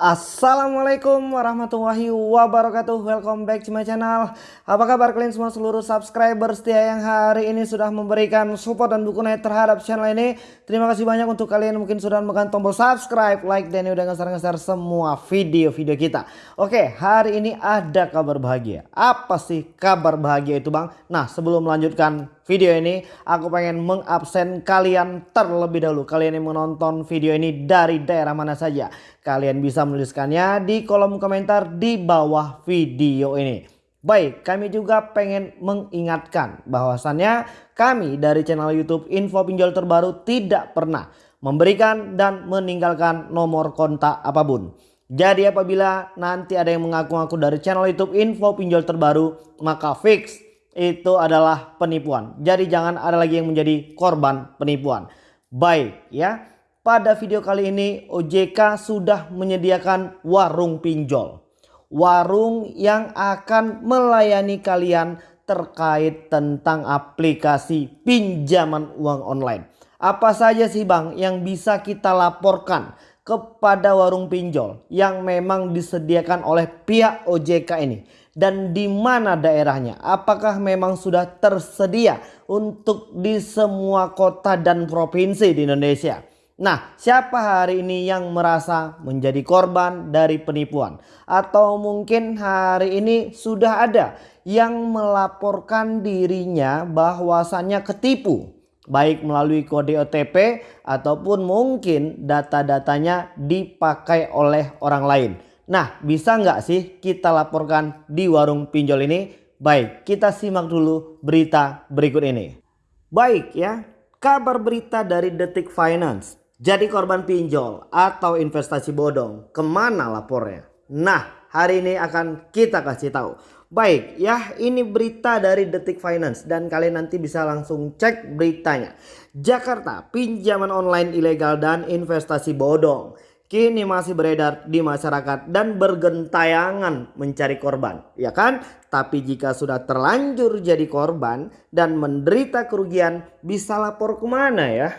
Assalamualaikum warahmatullahi wabarakatuh. Welcome back to my channel. Apa kabar kalian semua seluruh subscriber setia yang hari ini sudah memberikan support dan dukungan terhadap channel ini. Terima kasih banyak untuk kalian mungkin sudah menekan tombol subscribe, like dan udah ngeser-ngeser semua video-video kita. Oke hari ini ada kabar bahagia. Apa sih kabar bahagia itu bang? Nah sebelum melanjutkan video ini aku pengen mengabsen kalian terlebih dahulu. Kalian yang menonton video ini dari daerah mana saja kalian bisa menuliskannya di kolom komentar di bawah video ini. Baik, kami juga pengen mengingatkan bahwasannya kami dari channel YouTube Info Pinjol Terbaru tidak pernah memberikan dan meninggalkan nomor kontak apa pun. Jadi apabila nanti ada yang mengaku-ngaku dari channel YouTube Info Pinjol Terbaru, maka fix itu adalah penipuan. Jadi jangan ada lagi yang menjadi korban penipuan. Baik ya. Pada video kali ini OJK sudah menyediakan warung pinjol. Warung yang akan melayani kalian terkait tentang aplikasi pinjaman uang online. Apa saja sih bang yang bisa kita laporkan kepada warung pinjol yang memang disediakan oleh pihak OJK ini? dan di mana daerahnya? Apakah memang sudah tersedia untuk di semua kota dan provinsi di Indonesia? Nah, siapa hari ini yang merasa menjadi korban dari penipuan? Atau mungkin hari ini sudah ada yang melaporkan dirinya bahwasannya ketipu baik melalui kode OTP ataupun mungkin data-datanya dipakai oleh orang lain. Nah bisa nggak sih kita laporkan di warung pinjol ini? Baik kita simak dulu berita berikut ini. Baik ya kabar berita dari Detik Finance. Jadi korban pinjol atau investasi bodong ke mana lapornya? Nah hari ini akan kita kasih tahu. Baik ya ini berita dari Detik Finance dan kalian nanti bisa langsung cek beritanya. Jakarta pinjaman online ilegal dan investasi bodong kini masih beredar di masyarakat dan bergentayangan mencari korban, ya kan? Tapi jika sudah terlanjur jadi korban dan menderita kerugian, bisa lapor ke mana ya?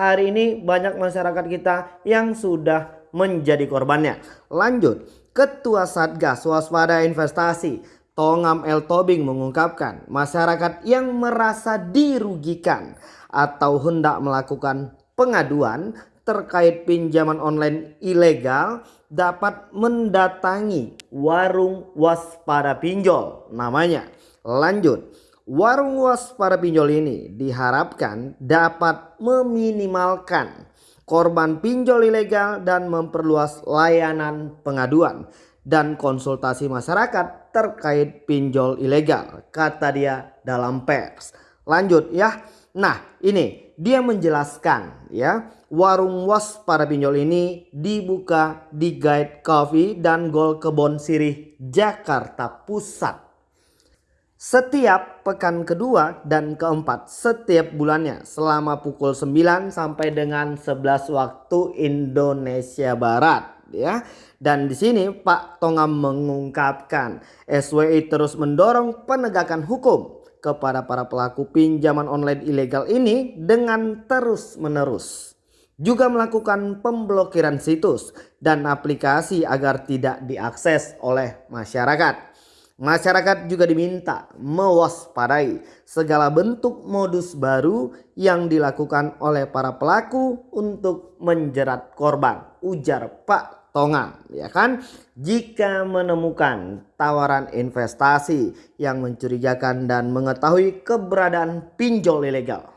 Hari ini banyak masyarakat kita yang sudah menjadi korbannya. Lanjut, Ketua Satgas Waspada Investasi Tongam El Tobing mengungkapkan masyarakat yang merasa dirugikan atau hendak melakukan pengaduan terkait pinjaman online ilegal dapat mendatangi warung waspada pinjol namanya. Lanjut, warung waspada pinjol ini diharapkan dapat meminimalkan korban pinjol ilegal dan memperluas layanan pengaduan dan konsultasi masyarakat terkait pinjol ilegal kata dia dalam pers. Lanjut ya. Nah ini dia menjelaskan ya warung was para pinjol ini dibuka di Guide Coffee dan Gol Kebon Sirih Jakarta Pusat. Setiap pekan kedua dan keempat setiap bulannya selama pukul 9 sampai dengan 11 waktu Indonesia Barat ya. Dan di sini Pak Tongam mengungkapkan SWI terus mendorong penegakan hukum kepada para pelaku pinjaman online ilegal ini dengan terus menerus. Juga melakukan pemblokiran situs dan aplikasi agar tidak diakses oleh masyarakat. Masyarakat juga diminta mewaspadai segala bentuk modus baru yang dilakukan oleh para pelaku untuk menjerat korban. Ujar Pak Tonga ya kan jika menemukan tawaran investasi yang mencurigakan dan mengetahui keberadaan pinjol ilegal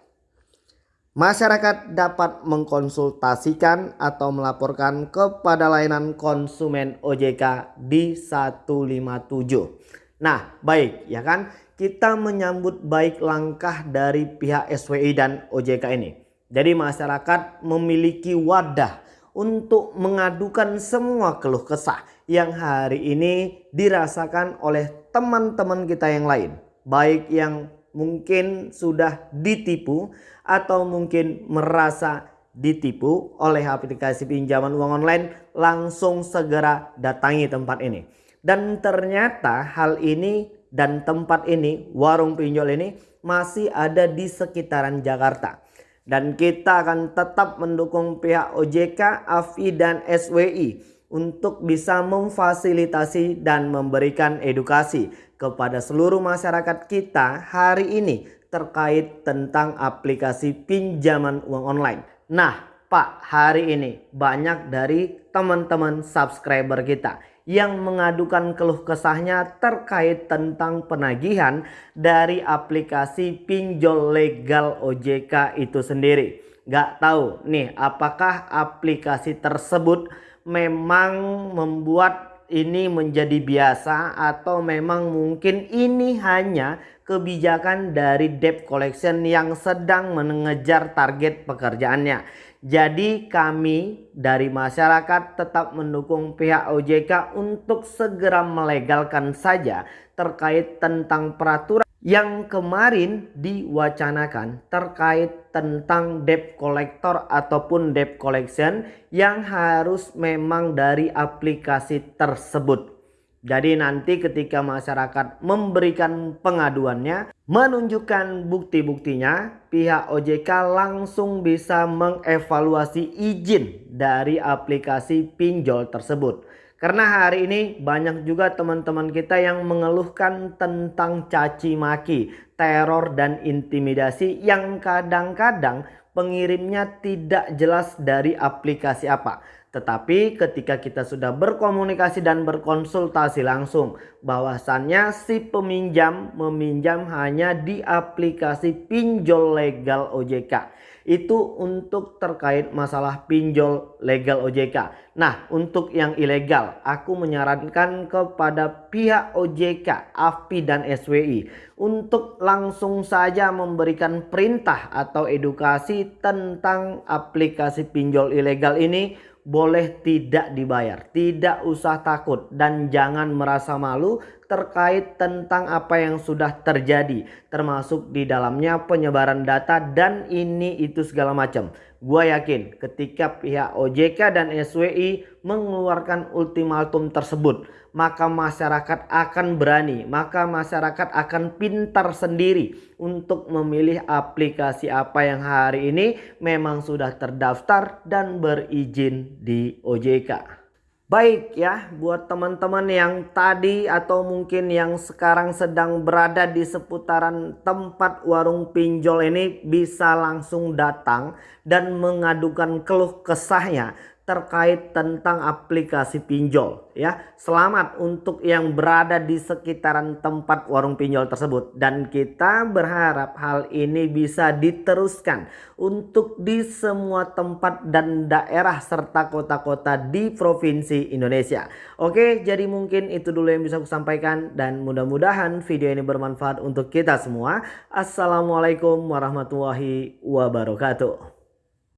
masyarakat dapat mengkonsultasikan atau melaporkan kepada layanan konsumen OJK di 157 nah baik ya kan? Kita menyambut baik langkah dari pihak SWI dan OJK ini. Jadi masyarakat memiliki wadah untuk mengadukan semua keluh kesah yang hari ini dirasakan oleh teman-teman kita yang lain. Baik yang mungkin sudah ditipu atau mungkin merasa ditipu oleh aplikasi pinjaman uang online langsung segera datangi tempat ini. Dan ternyata hal ini dan tempat ini warung pinjol ini masih ada di sekitaran Jakarta dan kita akan tetap mendukung pihak OJK, AFI dan SWI untuk bisa memfasilitasi dan memberikan edukasi kepada seluruh masyarakat kita hari ini terkait tentang aplikasi pinjaman uang online. Nah, Pak, hari ini banyak dari teman-teman subscriber kita yang mengadukan keluh kesahnya terkait tentang penagihan dari aplikasi pinjol legal OJK itu sendiri. Gak tahu nih apakah aplikasi tersebut memang membuat ini menjadi biasa atau memang mungkin ini hanya kebijakan dari debt collection yang sedang mengejar target pekerjaannya. Jadi kami dari masyarakat tetap mendukung pihak OJK untuk segera melegalkan saja terkait tentang peraturan yang kemarin diwacanakan terkait tentang debt collector ataupun debt collection yang harus memang dari aplikasi tersebut. Jadi nanti ketika masyarakat memberikan pengaduannya, menunjukkan bukti-buktinya, pihak OJK langsung bisa mengevaluasi izin dari aplikasi pinjol tersebut. Karena hari ini banyak juga teman-teman kita yang mengeluhkan tentang caci maki, teror dan intimidasi yang kadang-kadang pengirimnya tidak jelas dari aplikasi apa. Tetapi ketika kita sudah berkomunikasi dan berkonsultasi langsung bahwasannya si peminjam meminjam hanya di aplikasi pinjol legal OJK. Itu untuk terkait masalah pinjol legal OJK. Nah untuk yang ilegal aku menyarankan kepada pihak OJK, AFPI dan SWI untuk langsung saja memberikan perintah atau edukasi tentang aplikasi pinjol ilegal ini boleh tidak dibayar. Tidak usah takut dan jangan merasa malu terkait tentang apa yang sudah terjadi. Termasuk di dalamnya penyebaran data dan ini itu segala macam. Gua yakin ketika pihak OJK dan SWI mengeluarkan ultimatum tersebut maka masyarakat akan berani, maka masyarakat akan pintar sendiri untuk memilih aplikasi apa yang hari ini memang sudah terdaftar dan berizin di OJK. Baik ya buat teman-teman yang tadi atau mungkin yang sekarang sedang berada di seputaran tempat warung pinjol ini bisa langsung datang dan mengadukan keluh kesahnya terkait tentang aplikasi pinjol ya. Selamat untuk yang berada di sekitaran tempat warung pinjol tersebut dan kita berharap hal ini bisa diteruskan untuk di semua tempat dan daerah serta kota-kota di provinsi Indonesia. Oke, jadi mungkin itu dulu yang bisa aku sampaikan dan mudah-mudahan video ini bermanfaat untuk kita semua. Assalamualaikum warahmatullahi wabarakatuh.